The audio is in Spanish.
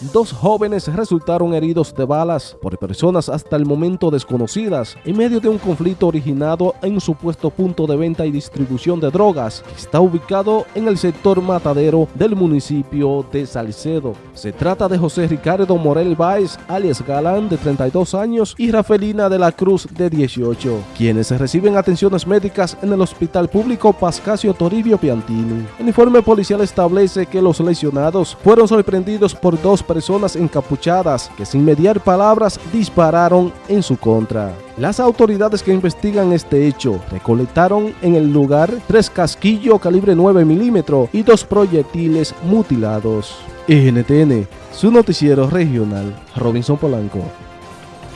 Dos jóvenes resultaron heridos de balas por personas hasta el momento desconocidas en medio de un conflicto originado en un supuesto punto de venta y distribución de drogas que está ubicado en el sector matadero del municipio de Salcedo. Se trata de José Ricardo Morel Báez, alias Galán, de 32 años, y Rafelina de la Cruz, de 18, quienes reciben atenciones médicas en el Hospital Público Pascasio Toribio Piantini. El informe policial establece que los lesionados fueron sorprendidos por dos personas encapuchadas que sin mediar palabras dispararon en su contra. Las autoridades que investigan este hecho recolectaron en el lugar tres casquillos calibre 9 milímetros y dos proyectiles mutilados. NTN, su noticiero regional, Robinson Polanco.